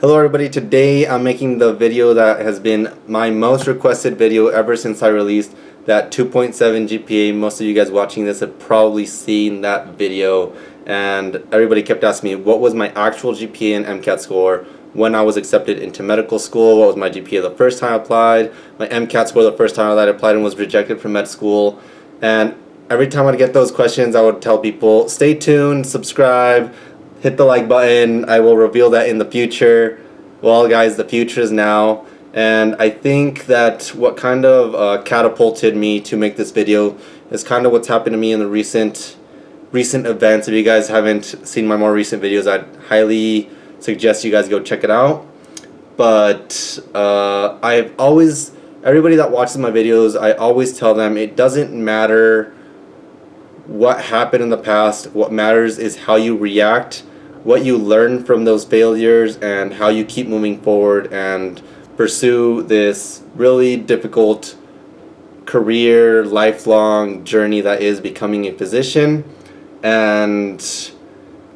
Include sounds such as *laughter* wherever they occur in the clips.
Hello everybody, today I'm making the video that has been my most requested video ever since I released that 2.7 GPA. Most of you guys watching this have probably seen that video and everybody kept asking me what was my actual GPA and MCAT score when I was accepted into medical school, what was my GPA the first time I applied, my MCAT score the first time I applied and was rejected from med school. And every time I'd get those questions I would tell people stay tuned, subscribe, hit the like button. I will reveal that in the future. Well, guys, the future is now. And I think that what kind of uh, catapulted me to make this video is kind of what's happened to me in the recent recent events. If you guys haven't seen my more recent videos, I'd highly suggest you guys go check it out. But uh, I've always, everybody that watches my videos, I always tell them it doesn't matter what happened in the past. What matters is how you react what you learn from those failures and how you keep moving forward and pursue this really difficult career, lifelong journey that is becoming a physician. And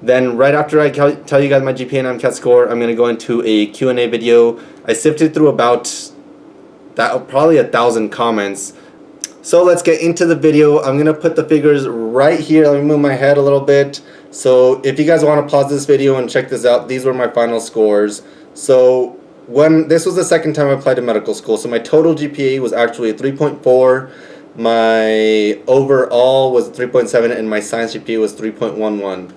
then right after I tell you guys my GPA and MCAT score, I'm going to go into a Q&A video. I sifted through about that probably a thousand comments. So let's get into the video. I'm going to put the figures right here. Let me move my head a little bit. So if you guys want to pause this video and check this out, these were my final scores. So when this was the second time I applied to medical school, so my total GPA was actually a 3.4. My overall was 3.7 and my science GPA was 3.11.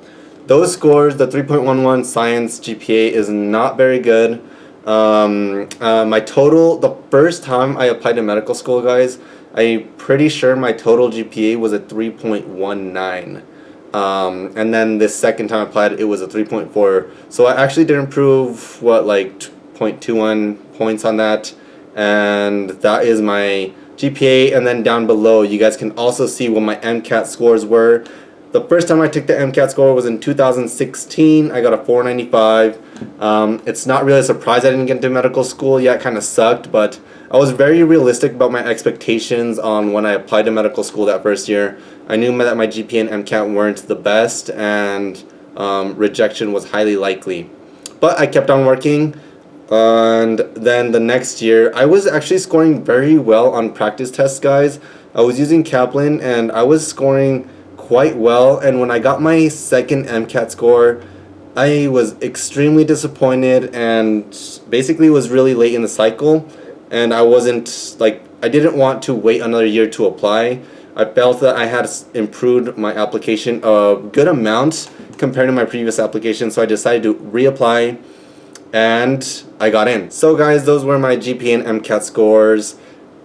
Those scores, the 3.11 science GPA is not very good. Um, uh, my total, the first time I applied to medical school, guys, I'm pretty sure my total GPA was a 3.19. Um, and then the second time I applied, it was a 3.4. So I actually did improve, what, like 0.21 points on that. And that is my GPA. And then down below, you guys can also see what my MCAT scores were. The first time I took the MCAT score was in 2016. I got a 495. Um, it's not really a surprise I didn't get into medical school. Yeah, kind of sucked, but I was very realistic about my expectations on when I applied to medical school that first year. I knew that my GPA and MCAT weren't the best and um, rejection was highly likely. But I kept on working and then the next year I was actually scoring very well on practice tests guys. I was using Kaplan and I was scoring quite well and when I got my second MCAT score I was extremely disappointed and basically was really late in the cycle and I wasn't like I didn't want to wait another year to apply I felt that I had improved my application a good amount compared to my previous application so I decided to reapply and I got in. So guys those were my GPA and MCAT scores.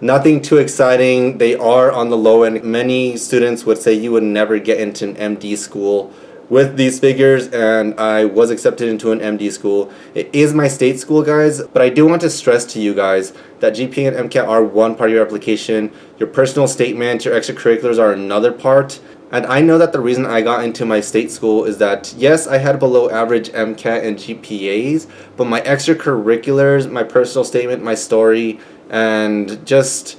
Nothing too exciting. They are on the low end. Many students would say you would never get into an MD school with these figures and I was accepted into an MD school. It is my state school guys, but I do want to stress to you guys that GPA and MCAT are one part of your application. Your personal statement, your extracurriculars are another part. And I know that the reason I got into my state school is that, yes, I had below average MCAT and GPAs, but my extracurriculars, my personal statement, my story, and just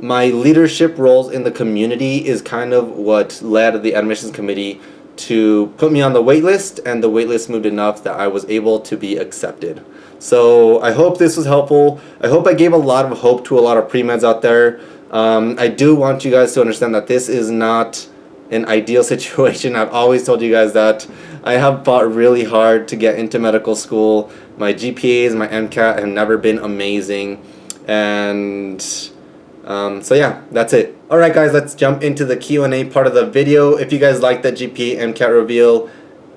my leadership roles in the community is kind of what led the admissions committee to put me on the waitlist and the waitlist moved enough that I was able to be accepted. So I hope this was helpful. I hope I gave a lot of hope to a lot of pre-meds out there. Um, I do want you guys to understand that this is not an ideal *laughs* situation. I've always told you guys that. I have fought really hard to get into medical school. My GPAs, my MCAT have never been amazing. And um, so yeah, that's it. Alright guys, let's jump into the Q&A part of the video. If you guys like the GP MCAT reveal,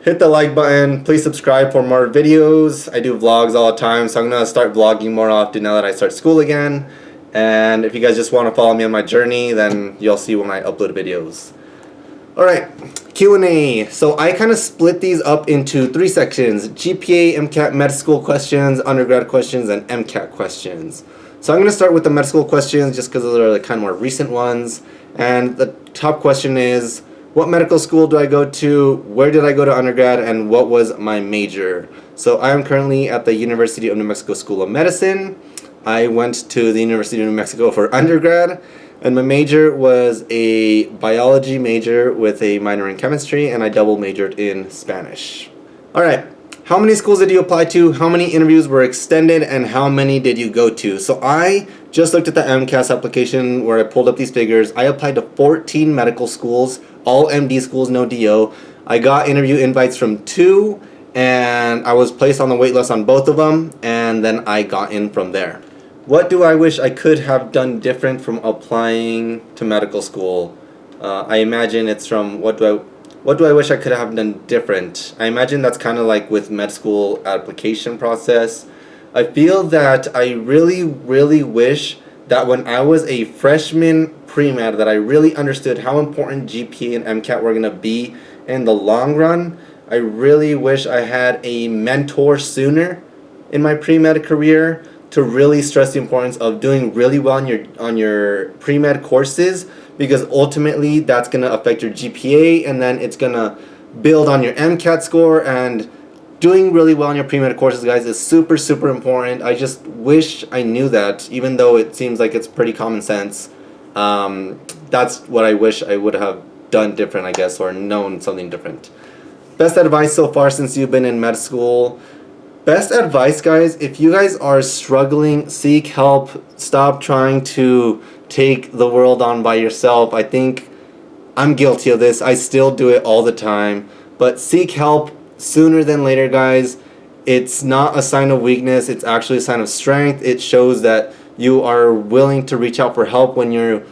hit the like button. Please subscribe for more videos. I do vlogs all the time, so I'm going to start vlogging more often now that I start school again. And if you guys just want to follow me on my journey, then you'll see when I upload videos. Alright, Q&A. So I kind of split these up into three sections. GPA, MCAT, med school questions, undergrad questions, and MCAT questions. So I'm going to start with the med school questions just because those are the kind of more recent ones. And the top question is, what medical school do I go to? Where did I go to undergrad? And what was my major? So I am currently at the University of New Mexico School of Medicine. I went to the University of New Mexico for undergrad. And my major was a biology major with a minor in chemistry. And I double majored in Spanish. Alright, how many schools did you apply to, how many interviews were extended, and how many did you go to. So I just looked at the AMCAS application where I pulled up these figures. I applied to 14 medical schools, all MD schools, no DO. I got interview invites from two, and I was placed on the wait list on both of them, and then I got in from there. What do I wish I could have done different from applying to medical school? Uh, I imagine it's from what do I what do I wish I could have done different? I imagine that's kind of like with med school application process. I feel that I really, really wish that when I was a freshman pre-med that I really understood how important GPA and MCAT were going to be in the long run. I really wish I had a mentor sooner in my pre-med career to really stress the importance of doing really well on your on your pre-med courses because ultimately that's going to affect your GPA and then it's going to build on your MCAT score and doing really well in your pre-med courses guys is super super important. I just wish I knew that even though it seems like it's pretty common sense. Um, that's what I wish I would have done different I guess or known something different. Best advice so far since you've been in med school. Best advice guys if you guys are struggling seek help. Stop trying to take the world on by yourself. I think I'm guilty of this. I still do it all the time. But seek help sooner than later, guys. It's not a sign of weakness. It's actually a sign of strength. It shows that you are willing to reach out for help when you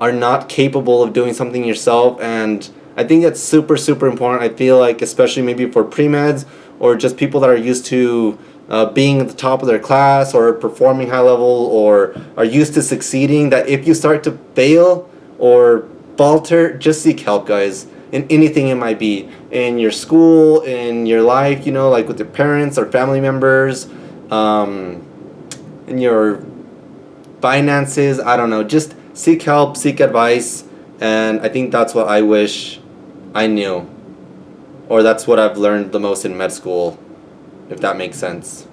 are not capable of doing something yourself. And I think that's super, super important. I feel like, especially maybe for pre-meds or just people that are used to uh, being at the top of their class or performing high level or are used to succeeding that if you start to fail or falter just seek help guys in anything it might be. In your school in your life you know like with your parents or family members um, in your finances i don't know. Just seek help seek advice and i think that's what i wish i knew or that's what i've learned the most in med school if that makes sense.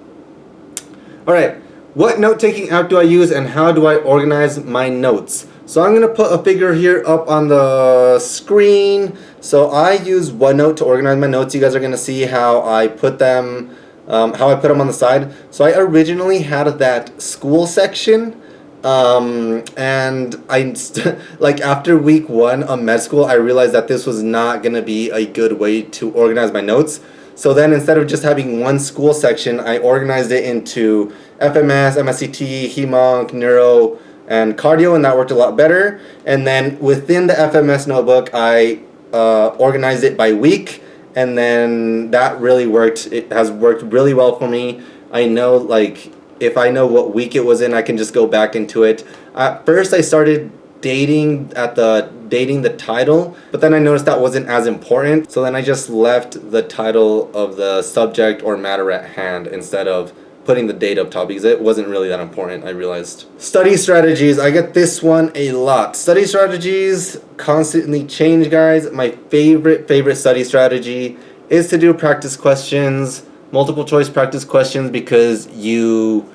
Alright, what note-taking app do I use and how do I organize my notes? So I'm going to put a figure here up on the screen. So I use OneNote to organize my notes. You guys are going to see how I put them, um, how I put them on the side. So I originally had that school section um, and I *laughs* like after week one of med school I realized that this was not gonna be a good way to organize my notes so then instead of just having one school section, I organized it into FMS, MSCT, HEMONC, Neuro, and Cardio, and that worked a lot better. And then within the FMS notebook, I uh, organized it by week, and then that really worked. It has worked really well for me. I know, like, if I know what week it was in, I can just go back into it. At first, I started dating at the dating the title but then I noticed that wasn't as important so then I just left the title of the subject or matter at hand instead of putting the date up top because it wasn't really that important I realized. Study strategies I get this one a lot. Study strategies constantly change guys. My favorite favorite study strategy is to do practice questions multiple choice practice questions because you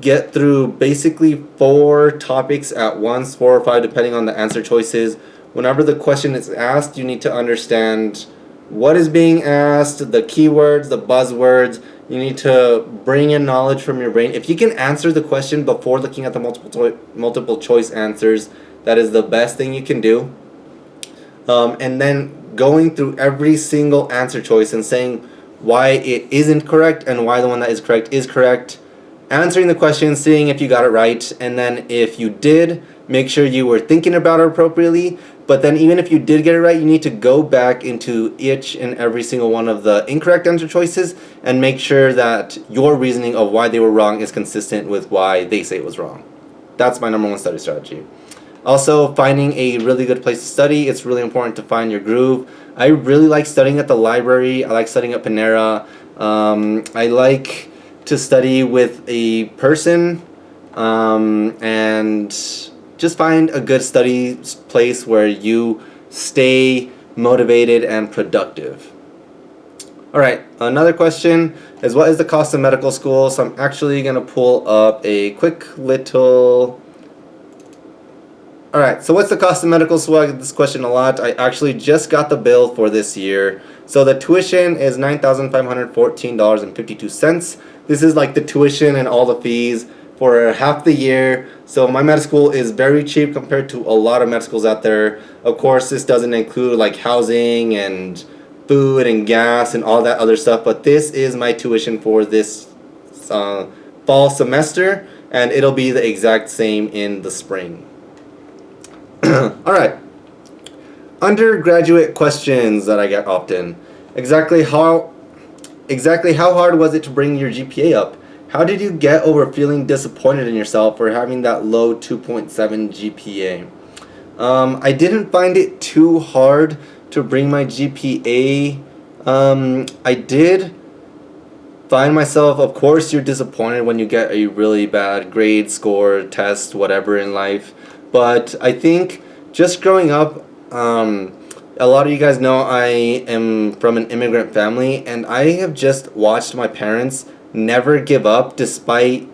get through basically four topics at once, four or five depending on the answer choices. Whenever the question is asked, you need to understand what is being asked, the keywords, the buzzwords. You need to bring in knowledge from your brain. If you can answer the question before looking at the multiple, multiple choice answers, that is the best thing you can do. Um, and then going through every single answer choice and saying why it isn't correct and why the one that is correct is correct answering the question, seeing if you got it right, and then if you did, make sure you were thinking about it appropriately. But then even if you did get it right, you need to go back into each and every single one of the incorrect answer choices and make sure that your reasoning of why they were wrong is consistent with why they say it was wrong. That's my number one study strategy. Also, finding a really good place to study. It's really important to find your groove. I really like studying at the library. I like studying at Panera. Um, I like to study with a person um, and just find a good study place where you stay motivated and productive. Alright, another question is what is the cost of medical school? So I'm actually going to pull up a quick little... Alright, so what's the cost of medical school? I get this question a lot. I actually just got the bill for this year. So the tuition is $9,514.52. This is like the tuition and all the fees for half the year. So my med school is very cheap compared to a lot of med schools out there. Of course, this doesn't include like housing and food and gas and all that other stuff, but this is my tuition for this uh, fall semester and it'll be the exact same in the spring. *clears throat* Alright. Undergraduate questions that I get often. Exactly how exactly how hard was it to bring your GPA up? How did you get over feeling disappointed in yourself for having that low 2.7 GPA? Um, I didn't find it too hard to bring my GPA. Um, I did find myself, of course, you're disappointed when you get a really bad grade, score, test, whatever in life. But I think just growing up, um, a lot of you guys know I am from an immigrant family, and I have just watched my parents never give up despite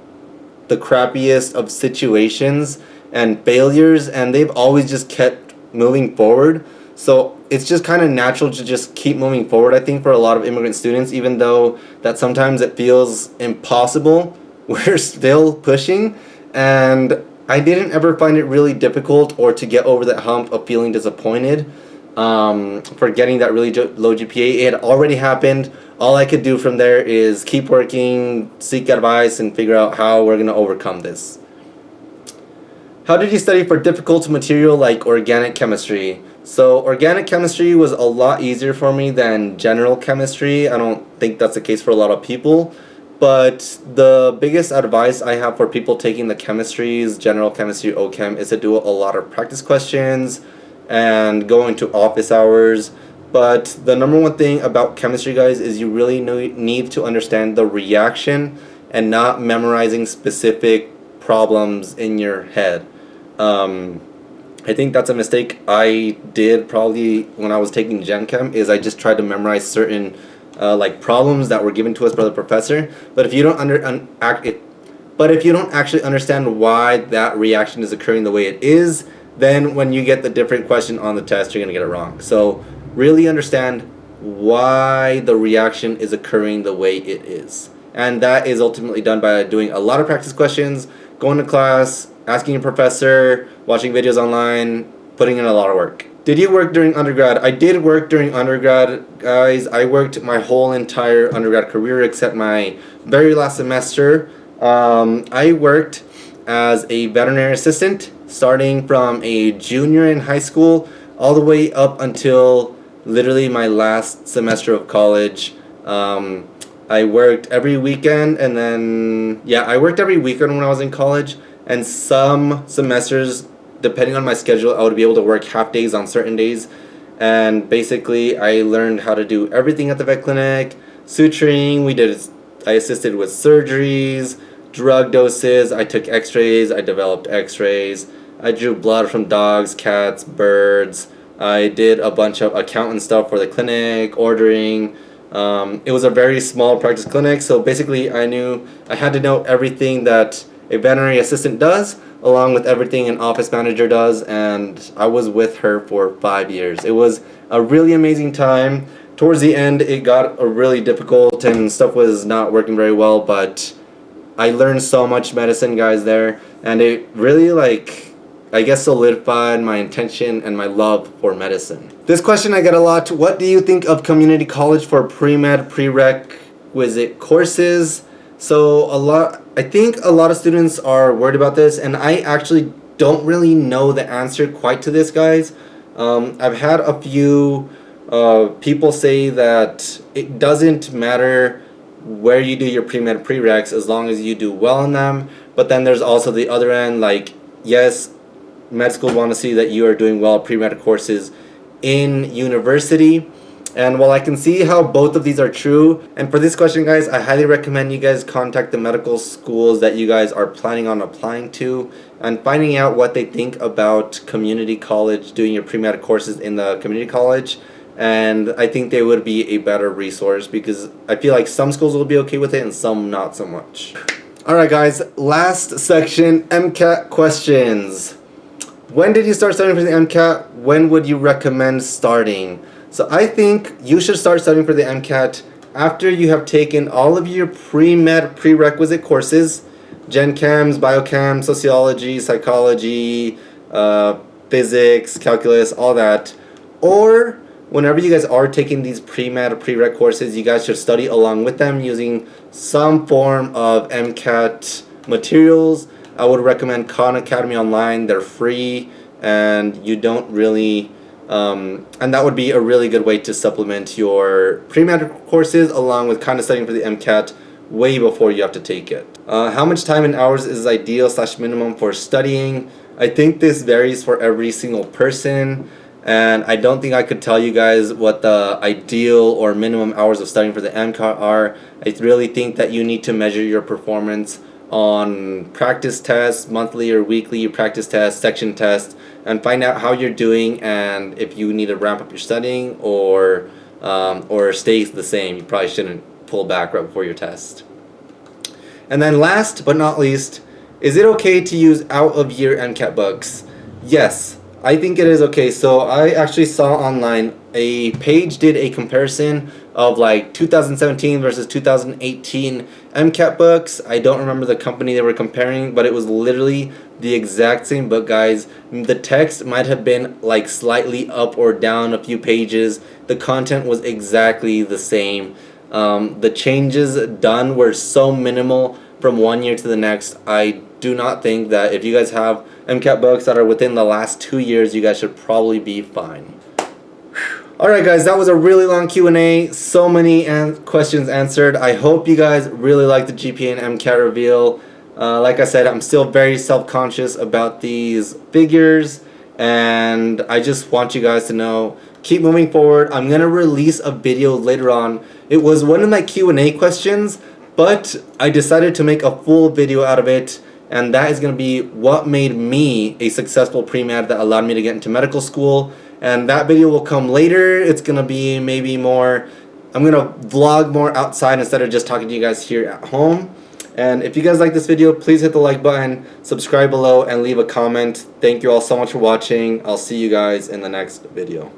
the crappiest of situations and failures and they've always just kept moving forward. So it's just kind of natural to just keep moving forward I think for a lot of immigrant students even though that sometimes it feels impossible *laughs* we're still pushing. And I didn't ever find it really difficult or to get over that hump of feeling disappointed um, for getting that really low GPA. It had already happened all I could do from there is keep working, seek advice, and figure out how we're going to overcome this. How did you study for difficult material like organic chemistry? So organic chemistry was a lot easier for me than general chemistry. I don't think that's the case for a lot of people. But the biggest advice I have for people taking the chemistries, general chemistry, OChem, is to do a lot of practice questions and going to office hours but the number one thing about chemistry, guys, is you really need to understand the reaction and not memorizing specific problems in your head. Um, I think that's a mistake I did probably when I was taking Gen Chem is I just tried to memorize certain uh, like problems that were given to us by the professor. But if you don't under un, act it, but if you don't actually understand why that reaction is occurring the way it is, then when you get the different question on the test, you're gonna get it wrong. So really understand why the reaction is occurring the way it is. And that is ultimately done by doing a lot of practice questions, going to class, asking your professor, watching videos online, putting in a lot of work. Did you work during undergrad? I did work during undergrad, guys. I worked my whole entire undergrad career except my very last semester. Um, I worked as a veterinary assistant starting from a junior in high school all the way up until literally my last semester of college. Um, I worked every weekend and then, yeah, I worked every weekend when I was in college. And some semesters, depending on my schedule, I would be able to work half days on certain days. And basically, I learned how to do everything at the vet clinic. Suturing, we did, I assisted with surgeries, drug doses, I took x-rays, I developed x-rays. I drew blood from dogs, cats, birds, I did a bunch of accountant stuff for the clinic, ordering. Um, it was a very small practice clinic, so basically I knew I had to know everything that a veterinary assistant does, along with everything an office manager does, and I was with her for five years. It was a really amazing time. Towards the end, it got really difficult and stuff was not working very well, but I learned so much medicine, guys, there, and it really like I guess solidified my intention and my love for medicine. This question I get a lot, what do you think of community college for pre-med, prerequisite courses? So a lot, I think a lot of students are worried about this and I actually don't really know the answer quite to this guys. Um, I've had a few uh, people say that it doesn't matter where you do your pre-med prereqs as long as you do well in them but then there's also the other end like yes med school want to see that you are doing well pre-med courses in university. And while I can see how both of these are true, and for this question guys, I highly recommend you guys contact the medical schools that you guys are planning on applying to and finding out what they think about community college, doing your pre-med courses in the community college. And I think they would be a better resource because I feel like some schools will be okay with it and some not so much. Alright guys, last section, MCAT questions. When did you start studying for the MCAT? When would you recommend starting? So I think you should start studying for the MCAT after you have taken all of your pre-med prerequisite courses, Gen Chems, Biochem, Sociology, Psychology, uh, Physics, Calculus, all that. Or whenever you guys are taking these pre-med or prereq courses, you guys should study along with them using some form of MCAT materials. I would recommend Khan Academy Online. They're free and you don't really um, and that would be a really good way to supplement your pre-med courses along with kind of studying for the MCAT way before you have to take it. Uh, how much time in hours is ideal slash minimum for studying? I think this varies for every single person and I don't think I could tell you guys what the ideal or minimum hours of studying for the MCAT are. I really think that you need to measure your performance on practice tests, monthly or weekly practice tests, section tests, and find out how you're doing and if you need to ramp up your studying or um, or stay the same. You probably shouldn't pull back right before your test. And then last but not least, is it okay to use out of year MCAT books? Yes, I think it is okay. So I actually saw online a page did a comparison of like 2017 versus 2018 MCAT books. I don't remember the company they were comparing, but it was literally the exact same book, guys. The text might have been like slightly up or down a few pages. The content was exactly the same. Um, the changes done were so minimal from one year to the next. I do not think that if you guys have MCAT books that are within the last two years, you guys should probably be fine. Alright guys, that was a really long Q&A. So many an questions answered. I hope you guys really like the GPA and MCAT reveal. Uh, like I said, I'm still very self-conscious about these figures. And I just want you guys to know, keep moving forward. I'm going to release a video later on. It was one of my Q&A questions, but I decided to make a full video out of it and that is going to be what made me a successful pre-med that allowed me to get into medical school. And that video will come later. It's going to be maybe more I'm going to vlog more outside instead of just talking to you guys here at home. And if you guys like this video please hit the like button subscribe below and leave a comment. Thank you all so much for watching. I'll see you guys in the next video